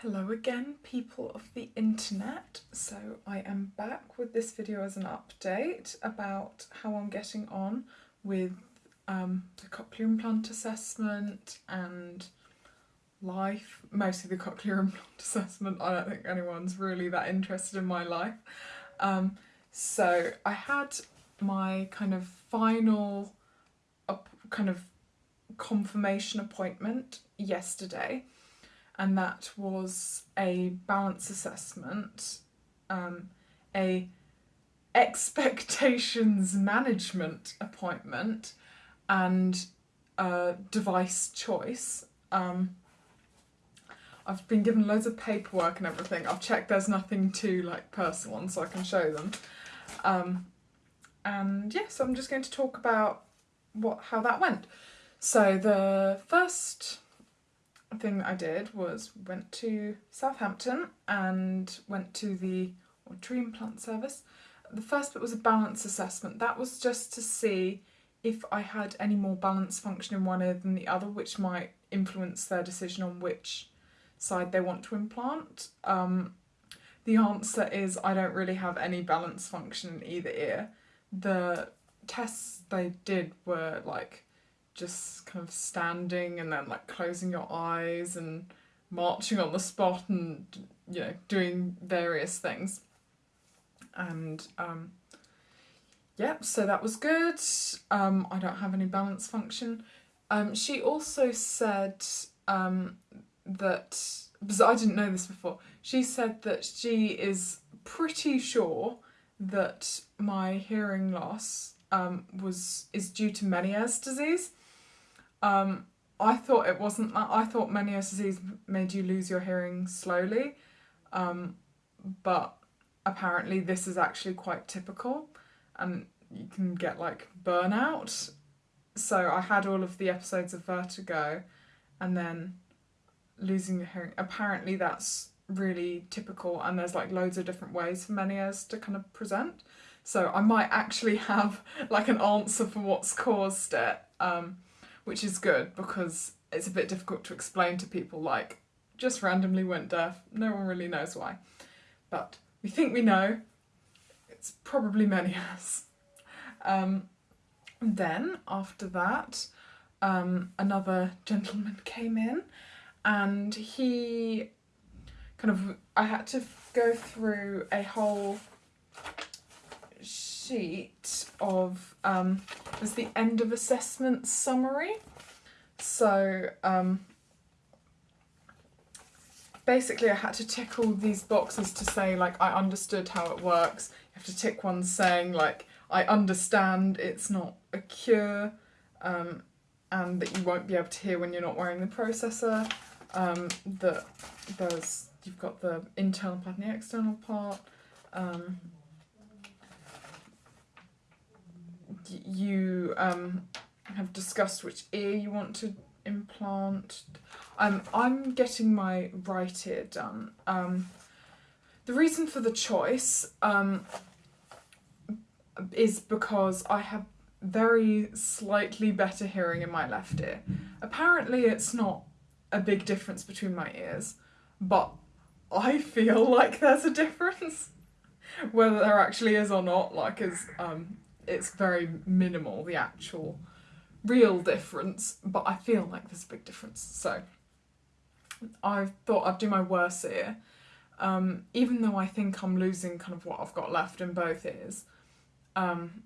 Hello again, people of the internet. So I am back with this video as an update about how I'm getting on with um, the cochlear implant assessment and life, mostly the cochlear implant assessment. I don't think anyone's really that interested in my life. Um, so I had my kind of final kind of confirmation appointment yesterday and that was a balance assessment, um, a expectations management appointment, and a device choice. Um, I've been given loads of paperwork and everything. I've checked there's nothing too like personal on so I can show them. Um, and yes, yeah, so I'm just going to talk about what how that went. So the first thing that I did was went to Southampton and went to the tree implant service. The first bit was a balance assessment. That was just to see if I had any more balance function in one ear than the other, which might influence their decision on which side they want to implant. Um, the answer is I don't really have any balance function in either ear. The tests they did were like just kind of standing and then like closing your eyes and marching on the spot and you know doing various things. And um yep so that was good. Um I don't have any balance function. Um she also said um that because I didn't know this before she said that she is pretty sure that my hearing loss um was is due to Meniere's disease um, I thought it wasn't that. I thought Meniere's disease made you lose your hearing slowly, um, but apparently this is actually quite typical and you can get like burnout. So I had all of the episodes of vertigo and then losing your hearing. Apparently that's really typical and there's like loads of different ways for Meniere's to kind of present. So I might actually have like an answer for what's caused it. Um, which is good because it's a bit difficult to explain to people like just randomly went deaf, no one really knows why. But we think we know, it's probably Meniere's. Um, then after that, um, another gentleman came in and he kind of, I had to go through a whole sheet of, um, was the end of assessment summary. So um, basically I had to tick all these boxes to say like I understood how it works. You have to tick one saying like I understand it's not a cure um, and that you won't be able to hear when you're not wearing the processor. Um, that there's you've got the internal part and the external part. Um, you um, have discussed which ear you want to implant. Um, I'm getting my right ear done. Um, the reason for the choice um, is because I have very slightly better hearing in my left ear. Apparently it's not a big difference between my ears, but I feel like there's a difference. Whether there actually is or not, like, is um, it's very minimal, the actual real difference, but I feel like there's a big difference. So I thought I'd do my worst here. um, even though I think I'm losing kind of what I've got left in both ears. Um,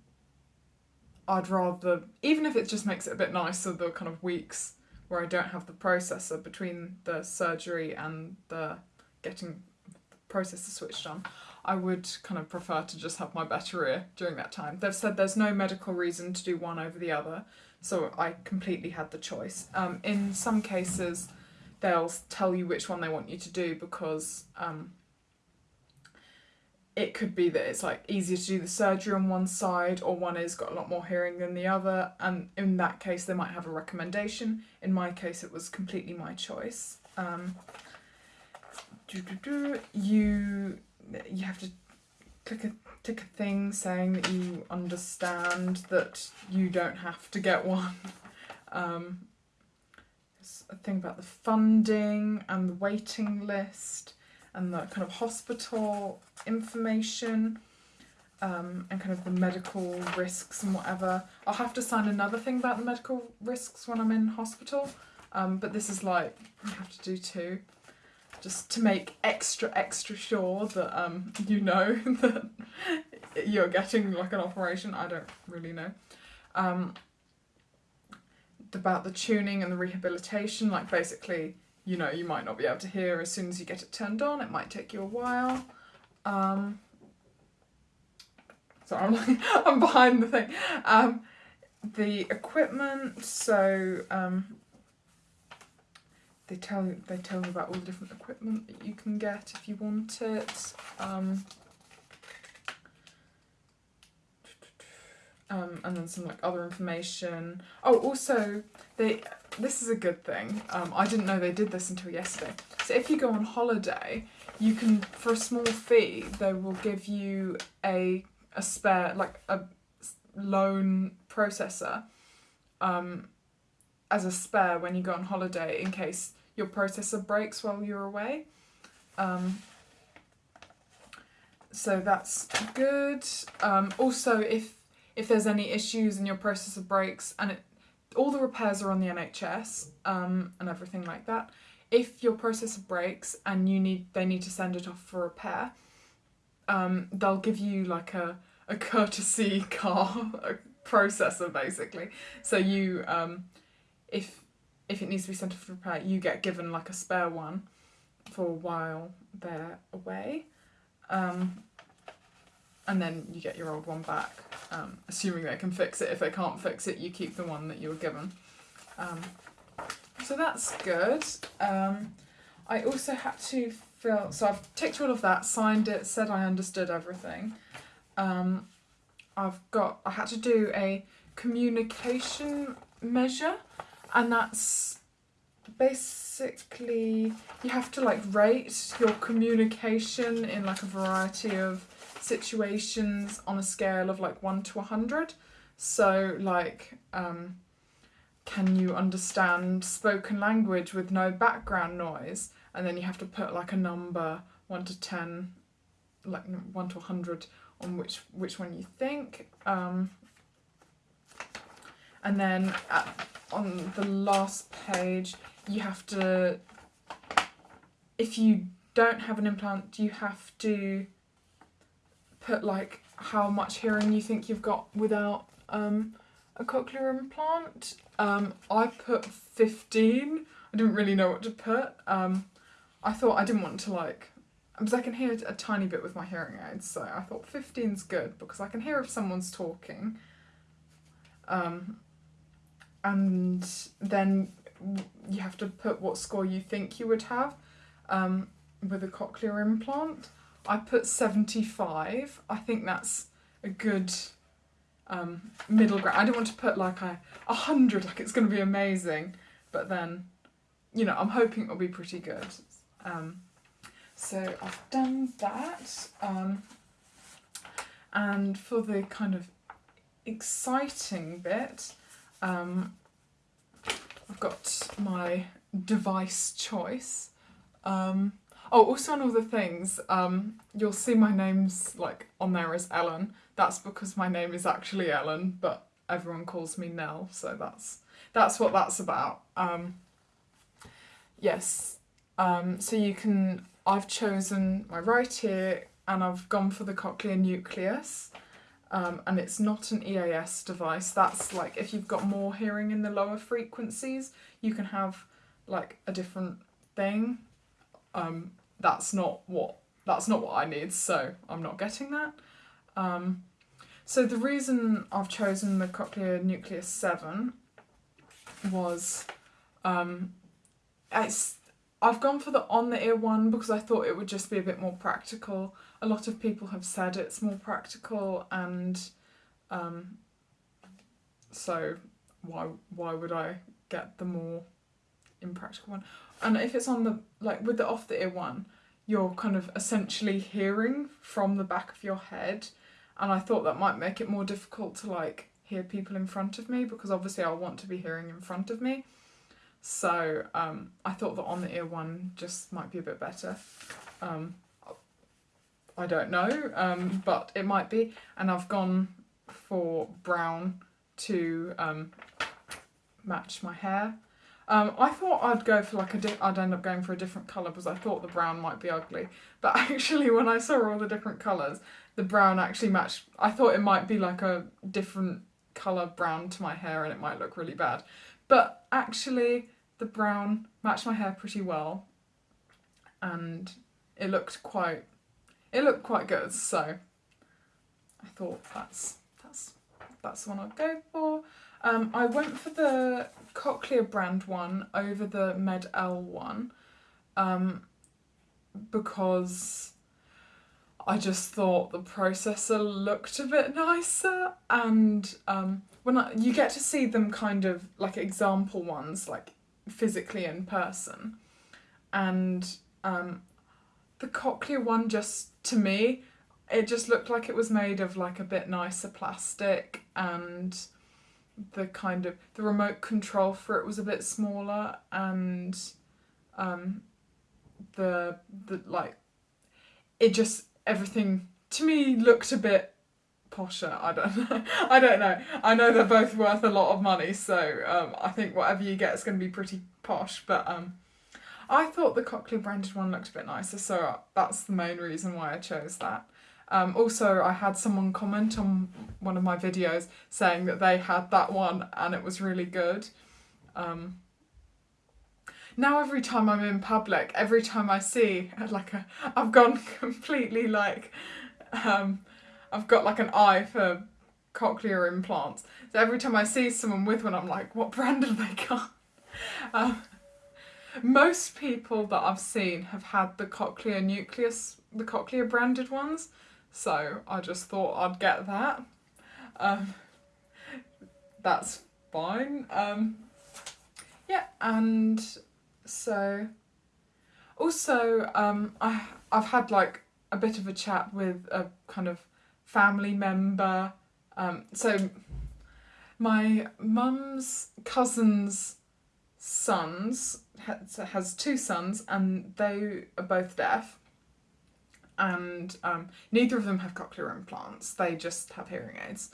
I'd rather, even if it just makes it a bit nicer, the kind of weeks where I don't have the processor between the surgery and the getting the processor switched on, I would kind of prefer to just have my better ear during that time. They've said there's no medical reason to do one over the other, so I completely had the choice. Um, in some cases, they'll tell you which one they want you to do because um, it could be that it's like easier to do the surgery on one side or one has got a lot more hearing than the other and in that case they might have a recommendation. In my case it was completely my choice. Um, you you have to click a tick a thing saying that you understand that you don't have to get one. Um, there's a thing about the funding and the waiting list and the kind of hospital information um, and kind of the medical risks and whatever. I'll have to sign another thing about the medical risks when I'm in hospital, um, but this is like you have to do too, just to make extra extra sure that um, you know that you're getting like an operation. I don't really know. Um, about the tuning and the rehabilitation, like basically, you know, you might not be able to hear as soon as you get it turned on. It might take you a while. Um, so I'm like, I'm behind the thing. Um, the equipment, so um, they tell you they tell you about all the different equipment that you can get if you want it. Um, um, and then some like other information. Oh, also they this is a good thing. Um, I didn't know they did this until yesterday. So if you go on holiday, you can for a small fee they will give you a a spare like a loan processor um, as a spare when you go on holiday in case your processor breaks while you're away. Um, so that's good. Um, also, if if there's any issues and your processor breaks and it, all the repairs are on the NHS um, and everything like that. If your processor breaks and you need they need to send it off for repair, um, they'll give you like a, a courtesy car a processor basically. So you um, if if it needs to be sent off for repair, you get given like a spare one for a while they're away. Um, and then you get your old one back, um, assuming they can fix it. If they can't fix it, you keep the one that you were given. Um, so that's good. Um, I also had to fill, so I've ticked all of that, signed it, said I understood everything. Um, I've got, I had to do a communication measure, and that's basically you have to like rate your communication in like a variety of situations on a scale of like 1 to 100. So, like, um, can you understand spoken language with no background noise? And then you have to put like a number 1 to 10, like 1 to 100 on which, which one you think. Um, and then at, on the last page, you have to, if you don't have an implant, you have to put like how much hearing you think you've got without um, a cochlear implant. Um, I put 15. I didn't really know what to put. Um, I thought I didn't want to like, because I can hear a tiny bit with my hearing aids, so I thought 15's good because I can hear if someone's talking. Um, and then you have to put what score you think you would have um, with a cochlear implant. I put 75. I think that's a good um, middle ground. I don't want to put like a, a hundred, like it's going to be amazing, but then, you know, I'm hoping it'll be pretty good. Um, so I've done that. Um, and for the kind of exciting bit, um, I've got my device choice. Um, Oh, also on all the things, um, you'll see my name's like on there as Ellen. That's because my name is actually Ellen, but everyone calls me Nell, so that's that's what that's about. Um, yes, um, so you can. I've chosen my right ear, and I've gone for the cochlear nucleus. Um, and it's not an EAS device. That's like if you've got more hearing in the lower frequencies, you can have like a different thing. Um, that's not what that's not what I need, so I'm not getting that. Um, so the reason I've chosen the Cochlear Nucleus 7 was um, it's I've gone for the on the ear one because I thought it would just be a bit more practical. A lot of people have said it's more practical and um, so why why would I get the more impractical one? And if it's on the, like with the off the ear one, you're kind of essentially hearing from the back of your head. And I thought that might make it more difficult to like hear people in front of me because obviously I want to be hearing in front of me. So um, I thought that on the ear one just might be a bit better. Um, I don't know, um, but it might be. And I've gone for brown to um, match my hair. Um, I thought I'd go for like a I'd end up going for a different colour because I thought the brown might be ugly. But actually, when I saw all the different colours, the brown actually matched. I thought it might be like a different colour brown to my hair and it might look really bad. But actually, the brown matched my hair pretty well, and it looked quite. It looked quite good. So I thought that's that's that's the one I'd go for. Um, I went for the Cochlear brand one over the MED-EL one um, because I just thought the processor looked a bit nicer and um, when I, you get to see them kind of like example ones like physically in person and um, the Cochlear one just to me it just looked like it was made of like a bit nicer plastic and the kind of the remote control for it was a bit smaller and um the the like it just everything to me looked a bit posher. I don't know. I don't know. I know they're both worth a lot of money so um i think whatever you get is going to be pretty posh but um i thought the cochlear branded one looked a bit nicer so that's the main reason why i chose that um, also, I had someone comment on one of my videos saying that they had that one and it was really good. Um, now every time I'm in public, every time I see like a, I've gone completely like, um, I've got like an eye for cochlear implants. So every time I see someone with one, I'm like, what brand have they got? Um, most people that I've seen have had the cochlear nucleus, the cochlear branded ones. So I just thought I'd get that. Um, that's fine. Um, yeah, and so also um, I I've had like a bit of a chat with a kind of family member. Um, so my mum's cousin's sons has, two sons and they are both deaf and um, neither of them have cochlear implants. They just have hearing aids,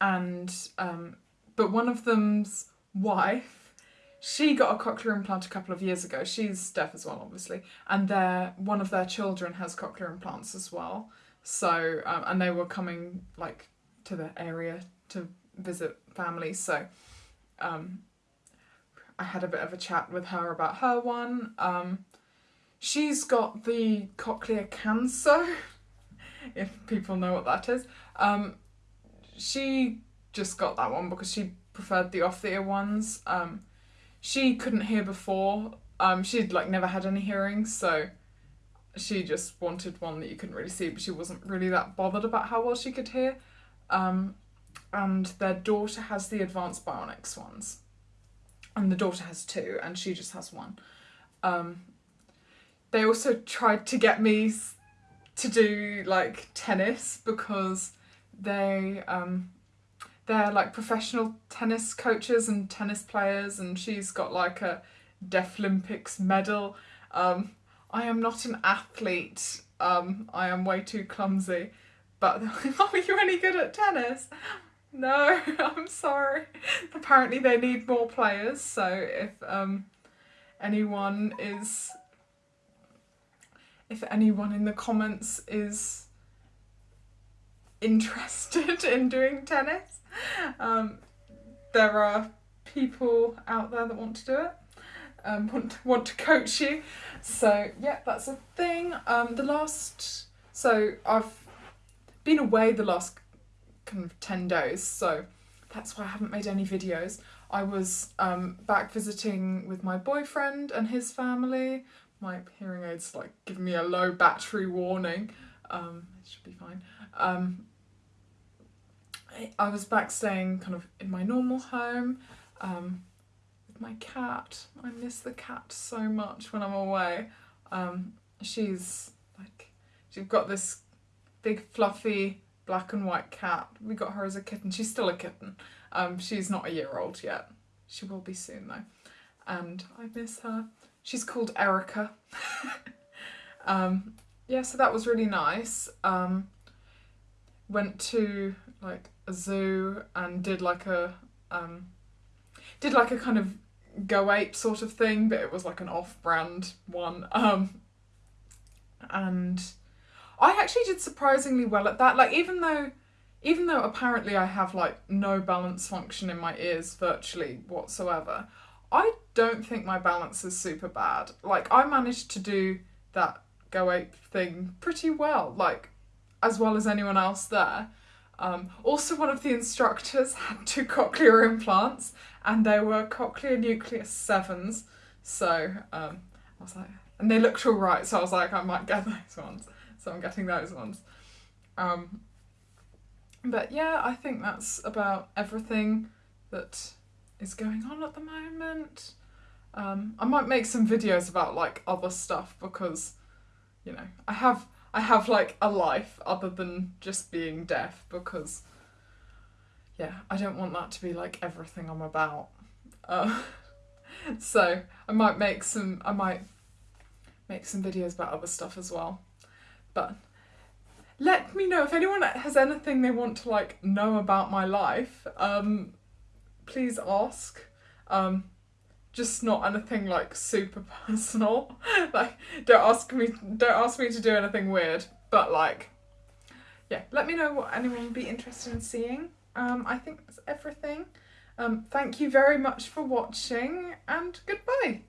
and um, but one of them's wife, she got a cochlear implant a couple of years ago. She's deaf as well, obviously, and their one of their children has cochlear implants as well. So um, and they were coming like to the area to visit family. So um, I had a bit of a chat with her about her one. Um, She's got the cochlear Kanso, if people know what that is. Um, she just got that one because she preferred the off the ear ones. Um, she couldn't hear before. Um, she'd like never had any hearing, so she just wanted one that you couldn't really see, but she wasn't really that bothered about how well she could hear. Um, and their daughter has the advanced bionics ones, and the daughter has two, and she just has one. Um, they also tried to get me to do like tennis because they um they're like professional tennis coaches and tennis players and she's got like a Deaflympics medal. Um, I am not an athlete. Um, I am way too clumsy. But are you any good at tennis? No, I'm sorry. Apparently they need more players, so if um, anyone is if anyone in the comments is interested in doing tennis. Um, there are people out there that want to do it, um, want to, want to coach you. So yeah, that's a thing. Um, the last, so I've been away the last kind of ten days, so that's why I haven't made any videos. I was um, back visiting with my boyfriend and his family my hearing aids like giving me a low battery warning. Um, it should be fine. Um, I was back staying kind of in my normal home um, with my cat. I miss the cat so much when I'm away. Um, she's like, she's got this big fluffy black and white cat. We got her as a kitten. She's still a kitten. Um, she's not a year old yet. She will be soon though. and I miss her. She's called Erica. um, yeah, so that was really nice. Um, went to like a zoo and did like a um, did like a kind of go ape sort of thing, but it was like an off-brand one. Um, and I actually did surprisingly well at that. Like even though even though apparently I have like no balance function in my ears virtually whatsoever, I don't think my balance is super bad. Like I managed to do that go ape thing pretty well, like as well as anyone else there. Um, also, one of the instructors had two cochlear implants, and they were cochlear nucleus sevens. So um, I was like, and they looked all right. So I was like, I might get those ones. So I'm getting those ones. Um, but yeah, I think that's about everything that is going on at the moment. Um, I might make some videos about like other stuff because, you know, I have I have like a life other than just being deaf because, yeah, I don't want that to be like everything I'm about. Uh, so I might make some I might make some videos about other stuff as well. But let me know if anyone has anything they want to like know about my life. Um, please ask. Um, just not anything like super personal. like don't ask me don't ask me to do anything weird. But like yeah, let me know what anyone would be interested in seeing. Um, I think that's everything. Um, thank you very much for watching and goodbye.